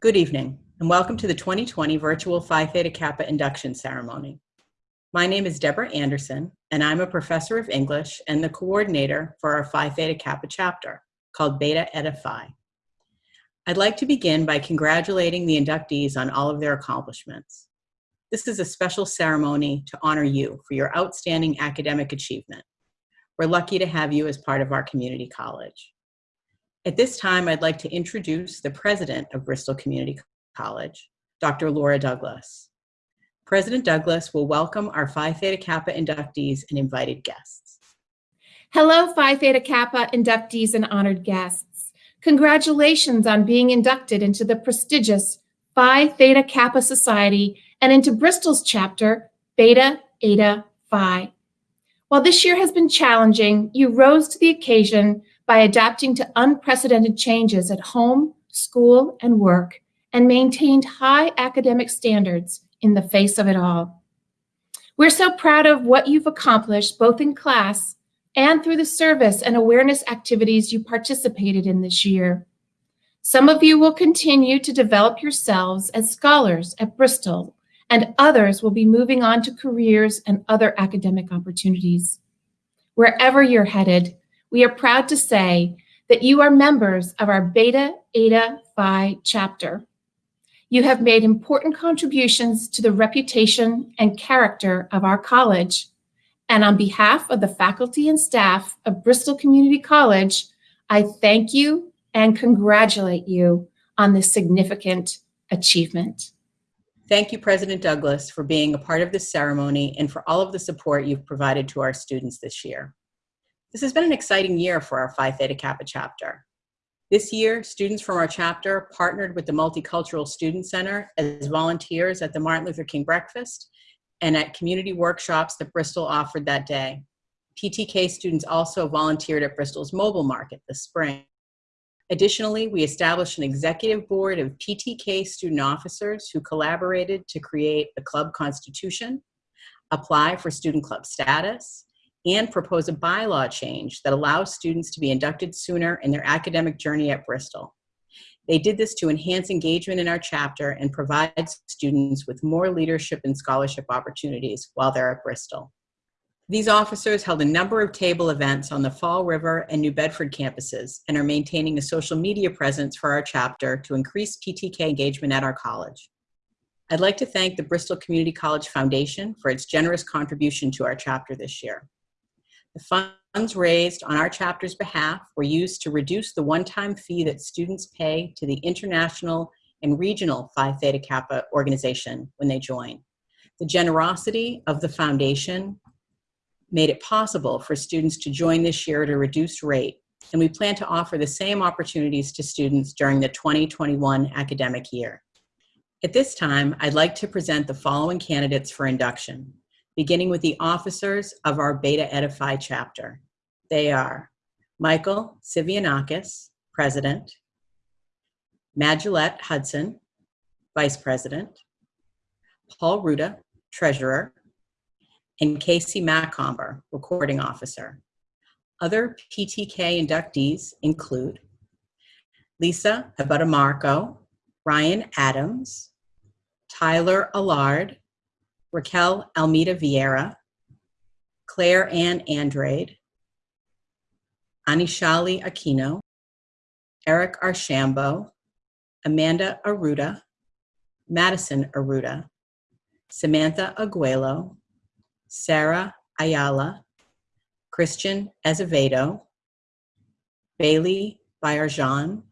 Good evening, and welcome to the 2020 virtual Phi Theta Kappa induction ceremony. My name is Deborah Anderson, and I'm a professor of English and the coordinator for our Phi Theta Kappa chapter called Beta Eta Phi. I'd like to begin by congratulating the inductees on all of their accomplishments. This is a special ceremony to honor you for your outstanding academic achievement. We're lucky to have you as part of our community college. At this time, I'd like to introduce the president of Bristol Community College, Dr. Laura Douglas. President Douglas will welcome our Phi Theta Kappa inductees and invited guests. Hello, Phi Theta Kappa inductees and honored guests. Congratulations on being inducted into the prestigious Phi Theta Kappa Society and into Bristol's chapter, Beta Eta Phi. While this year has been challenging, you rose to the occasion by adapting to unprecedented changes at home, school, and work, and maintained high academic standards in the face of it all. We're so proud of what you've accomplished both in class and through the service and awareness activities you participated in this year. Some of you will continue to develop yourselves as scholars at Bristol, and others will be moving on to careers and other academic opportunities. Wherever you're headed, we are proud to say that you are members of our Beta Eta Phi chapter. You have made important contributions to the reputation and character of our college. And on behalf of the faculty and staff of Bristol Community College, I thank you and congratulate you on this significant achievement. Thank you, President Douglas, for being a part of this ceremony and for all of the support you've provided to our students this year. This has been an exciting year for our Phi Theta Kappa chapter. This year, students from our chapter partnered with the Multicultural Student Center as volunteers at the Martin Luther King Breakfast and at community workshops that Bristol offered that day. PTK students also volunteered at Bristol's mobile market this spring. Additionally, we established an executive board of PTK student officers who collaborated to create the club constitution, apply for student club status, and propose a bylaw change that allows students to be inducted sooner in their academic journey at Bristol. They did this to enhance engagement in our chapter and provide students with more leadership and scholarship opportunities while they're at Bristol. These officers held a number of table events on the Fall River and New Bedford campuses and are maintaining a social media presence for our chapter to increase PTK engagement at our college. I'd like to thank the Bristol Community College Foundation for its generous contribution to our chapter this year. The funds raised on our chapter's behalf were used to reduce the one-time fee that students pay to the International and Regional Phi Theta Kappa organization when they join. The generosity of the foundation made it possible for students to join this year at a reduced rate, and we plan to offer the same opportunities to students during the 2021 academic year. At this time, I'd like to present the following candidates for induction beginning with the officers of our Beta Eta Phi chapter. They are Michael Sivianakis, President, Magillette Hudson, Vice President, Paul Ruda, Treasurer, and Casey Macomber, Recording Officer. Other PTK inductees include Lisa Abadamarco, Ryan Adams, Tyler Allard, Raquel Almeida Vieira, Claire Ann Andrade, Anishali Aquino, Eric Archambault, Amanda Aruda, Madison Aruda, Samantha Aguelo, Sarah Ayala, Christian Azevedo, Bailey Bayarjan,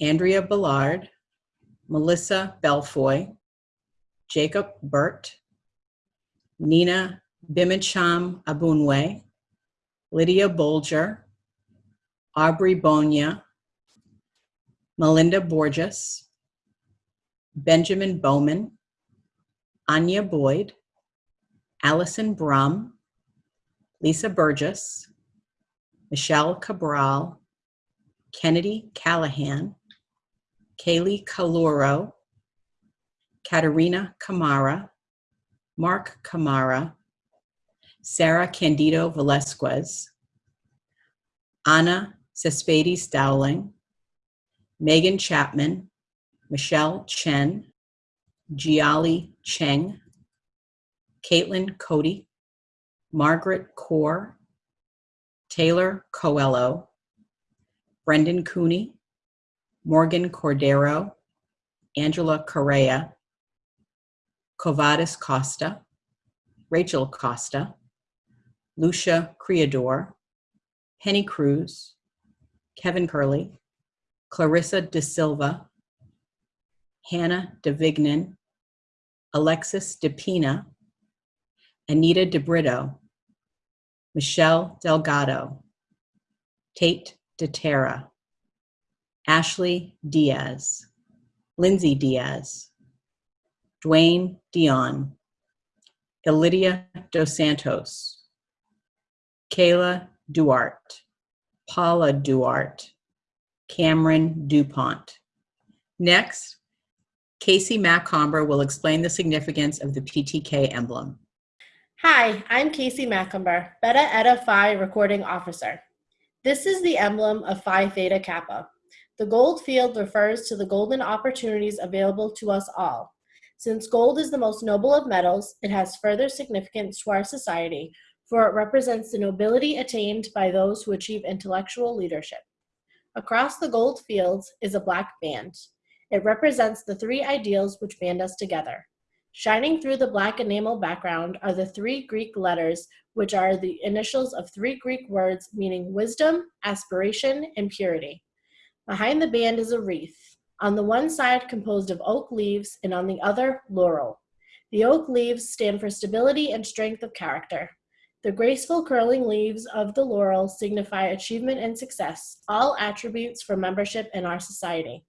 Andrea Ballard, Melissa Belfoy, Jacob Burt, Nina Bimicham Abunwe, Lydia Bolger, Aubrey Bonia, Melinda Borges, Benjamin Bowman, Anya Boyd, Allison Brum, Lisa Burgess, Michelle Cabral, Kennedy Callahan, Kaylee Kaluro, Katerina Kamara, Mark Kamara, Sarah Candido Velasquez, Anna Cespedes Dowling, Megan Chapman, Michelle Chen, Jiali Cheng, Caitlin Cody, Margaret Kaur, Taylor Coelho, Brendan Cooney, Morgan Cordero, Angela Correa, Covadis Costa, Rachel Costa, Lucia Creador, Penny Cruz, Kevin Curley, Clarissa De Silva, Hannah DeVignan, Alexis DePina, Anita DeBrito, Michelle Delgado, Tate DeTerra, Ashley Diaz, Lindsay Diaz, Dwayne Dion, Elidia Dos Santos, Kayla Duarte, Paula Duarte, Cameron DuPont. Next, Casey Macomber will explain the significance of the PTK emblem. Hi, I'm Casey Macomber, Beta Eta Phi recording officer. This is the emblem of Phi Theta Kappa. The gold field refers to the golden opportunities available to us all. Since gold is the most noble of metals, it has further significance to our society, for it represents the nobility attained by those who achieve intellectual leadership. Across the gold fields is a black band. It represents the three ideals which band us together. Shining through the black enamel background are the three Greek letters, which are the initials of three Greek words meaning wisdom, aspiration, and purity. Behind the band is a wreath, on the one side composed of oak leaves and on the other, laurel. The oak leaves stand for stability and strength of character. The graceful curling leaves of the laurel signify achievement and success, all attributes for membership in our society.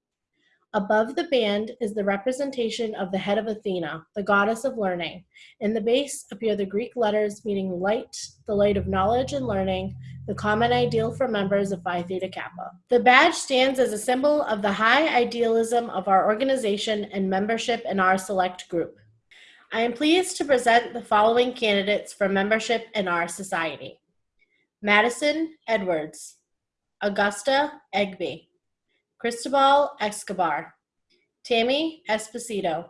Above the band is the representation of the head of Athena, the goddess of learning. In the base appear the Greek letters meaning light, the light of knowledge and learning, the common ideal for members of Phi Theta Kappa. The badge stands as a symbol of the high idealism of our organization and membership in our select group. I am pleased to present the following candidates for membership in our society. Madison Edwards, Augusta Egby, Cristobal Escobar, Tammy Esposito,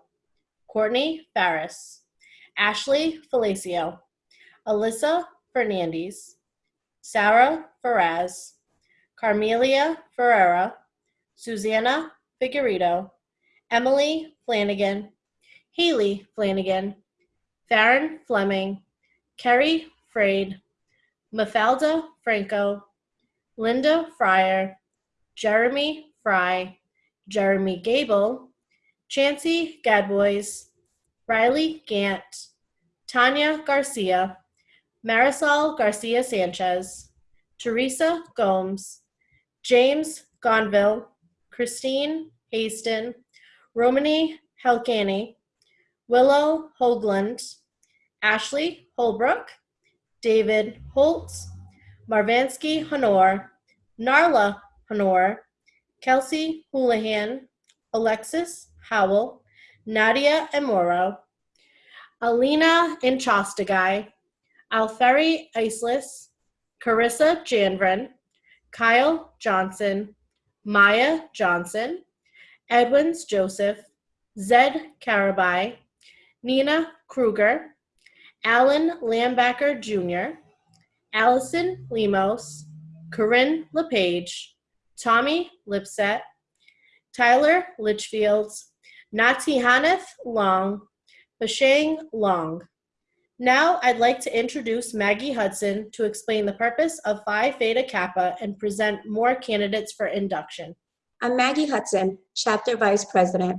Courtney Farris, Ashley Falacio, Alyssa Fernandez, Sarah Ferraz, Carmelia Ferreira, Susanna Figueredo, Emily Flanagan, Haley Flanagan, Farron Fleming, Kerry Frade, Mafalda Franco, Linda Fryer, Jeremy Fry, Jeremy Gable, Chancey Gadbois, Riley Gant, Tanya Garcia, Marisol Garcia Sanchez, Teresa Gomes, James Gonville, Christine Haston, Romany Helkani, Willow Hoagland, Ashley Holbrook, David Holtz, Marvansky Honor, Narla Honor, Kelsey Houlihan, Alexis Howell, Nadia Amoro, Alina Inchostagai, Alferi Islis, Carissa Janvrin, Kyle Johnson, Maya Johnson, Edwins Joseph, Zed Carabai, Nina Kruger, Alan Lambacker Jr., Allison Lemos, Corinne LePage, Tommy Lipset, Tyler Litchfields, Litchfield, Natihaneth Long, Bashang Long. Now I'd like to introduce Maggie Hudson to explain the purpose of Phi Theta Kappa and present more candidates for induction. I'm Maggie Hudson, Chapter Vice President.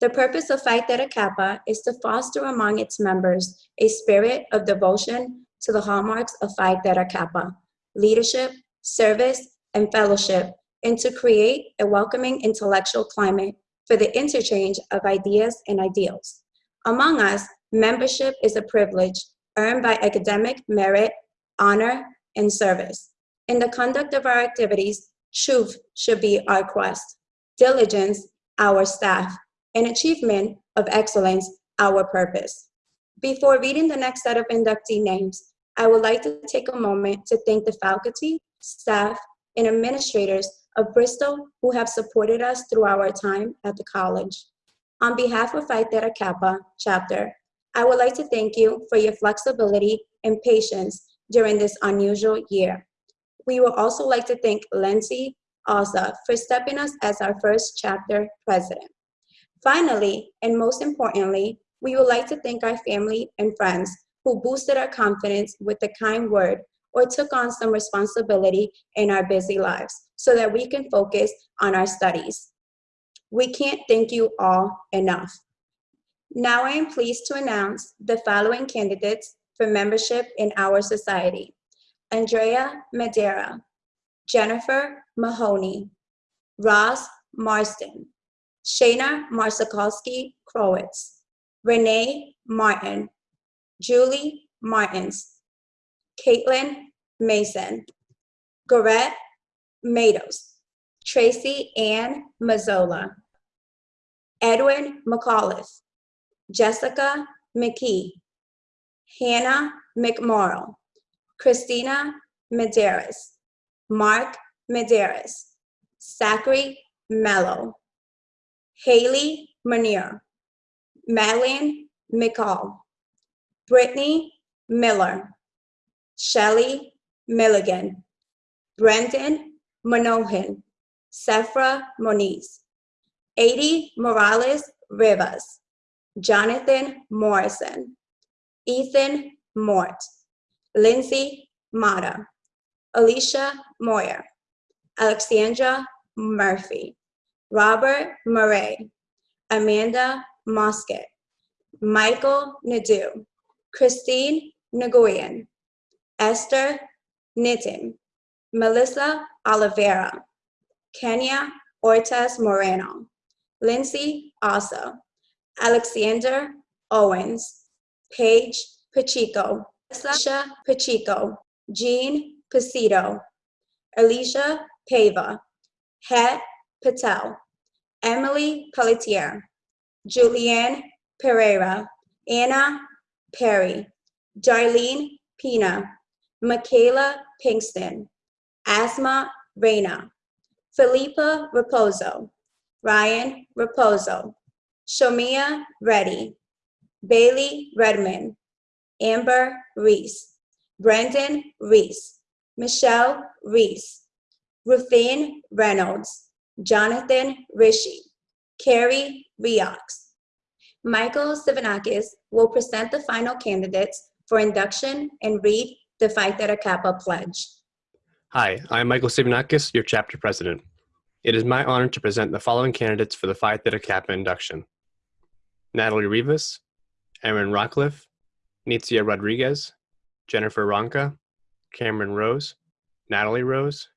The purpose of Phi Theta Kappa is to foster among its members a spirit of devotion to the hallmarks of Phi Theta Kappa, leadership, service, and fellowship, and to create a welcoming intellectual climate for the interchange of ideas and ideals. Among us, membership is a privilege earned by academic merit, honor, and service. In the conduct of our activities, truth should be our quest, diligence, our staff, and achievement of excellence, our purpose. Before reading the next set of inductee names, I would like to take a moment to thank the faculty, staff, and administrators of Bristol who have supported us through our time at the college. On behalf of Phi Theta Kappa chapter, I would like to thank you for your flexibility and patience during this unusual year. We would also like to thank Lindsay Alsa for stepping us as our first chapter president. Finally, and most importantly, we would like to thank our family and friends who boosted our confidence with the kind word or took on some responsibility in our busy lives so that we can focus on our studies. We can't thank you all enough. Now I am pleased to announce the following candidates for membership in our society. Andrea Madera, Jennifer Mahoney, Ross Marston, Shayna Marsakowski Crowitz, Renee Martin, Julie Martins, Caitlin Mason, Gorette Matos, Tracy Ann Mazzola, Edwin McAuliffe, Jessica McKee, Hannah McMorrow, Christina Medeiros, Mark Medeiros, Zachary Mello, Haley Manier, Madeline McCall, Brittany Miller, Shelley Milligan, Brendan Manohan, Sephra Moniz, Adi Morales Rivas, Jonathan Morrison, Ethan Mort, Lindsay Mata, Alicia Moyer, Alexandra Murphy, Robert Murray, Amanda Mosket, Michael Nadeau, Christine Nguyen, Esther Nitin, Melissa Oliveira, Kenya Ortiz Moreno, Lindsay Asa, Alexander Owens, Paige Pacheco, Sasha Pacheco, Jean Pasito, Alicia Pava, Het Patel, Emily Pelletier, Julianne Pereira, Anna Perry, Darlene Pina, Michaela Pinkston, Asma Reyna, Felipa Raposo, Ryan Raposo, Shomia Reddy, Bailey Redmond, Amber Reese, Brendan Reese, Michelle Reese, Ruthine Reynolds, Jonathan Rishi, Carrie Riox. Michael Sivanakis will present the final candidates for induction and read the Phi Theta Kappa Pledge. Hi, I'm Michael Sivanakis, your chapter president. It is my honor to present the following candidates for the Phi Theta Kappa induction. Natalie Rivas, Aaron Rockcliffe, Nitzia Rodriguez, Jennifer Ronca, Cameron Rose, Natalie Rose,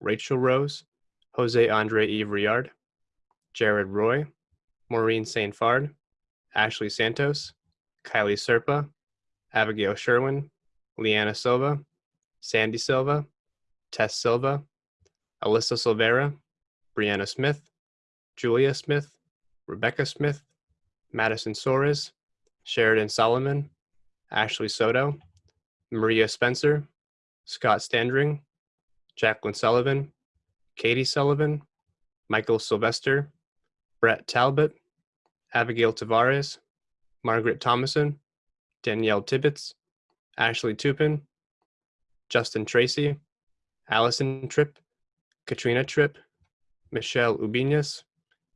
Rachel Rose, Jose Andre Eve Riard, Jared Roy, Maureen St. Fard, Ashley Santos, Kylie Serpa, Abigail Sherwin, Leanna Silva, Sandy Silva, Tess Silva, Alyssa Silvera, Brianna Smith, Julia Smith, Rebecca Smith, Madison Soares, Sheridan Solomon, Ashley Soto, Maria Spencer, Scott Standring, Jacqueline Sullivan, Katie Sullivan, Michael Sylvester, Brett Talbot, Abigail Tavares, Margaret Thomason, Danielle Tibbetts, Ashley Tupin, Justin Tracy, Allison Tripp, Katrina Tripp, Michelle Ubinas,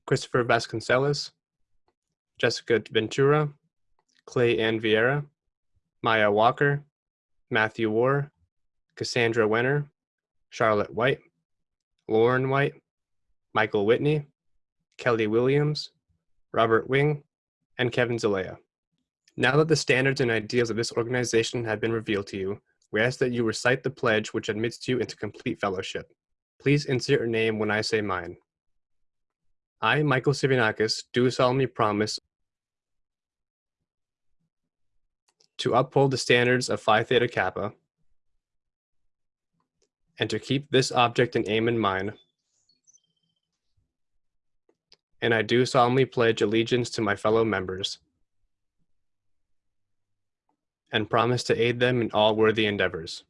Christopher Vasconcelos, Jessica Ventura, Clay Ann Vieira, Maya Walker, Matthew War, Cassandra Wenner, Charlotte White, Lauren White, Michael Whitney, Kelly Williams, Robert Wing, and Kevin Zelaya. Now that the standards and ideals of this organization have been revealed to you, we ask that you recite the pledge which admits you into complete fellowship. Please insert your name when I say mine. I, Michael Sivianakis, do solemnly promise to uphold the standards of Phi Theta Kappa and to keep this object and aim in mind. And I do solemnly pledge allegiance to my fellow members and promise to aid them in all worthy endeavors.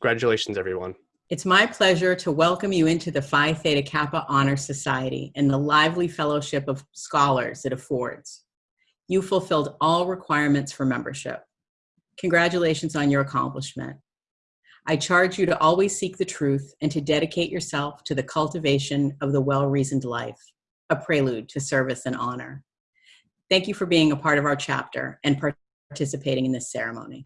Congratulations, everyone. It's my pleasure to welcome you into the Phi Theta Kappa Honor Society and the lively fellowship of scholars it affords. You fulfilled all requirements for membership. Congratulations on your accomplishment. I charge you to always seek the truth and to dedicate yourself to the cultivation of the well-reasoned life, a prelude to service and honor. Thank you for being a part of our chapter and participating in this ceremony.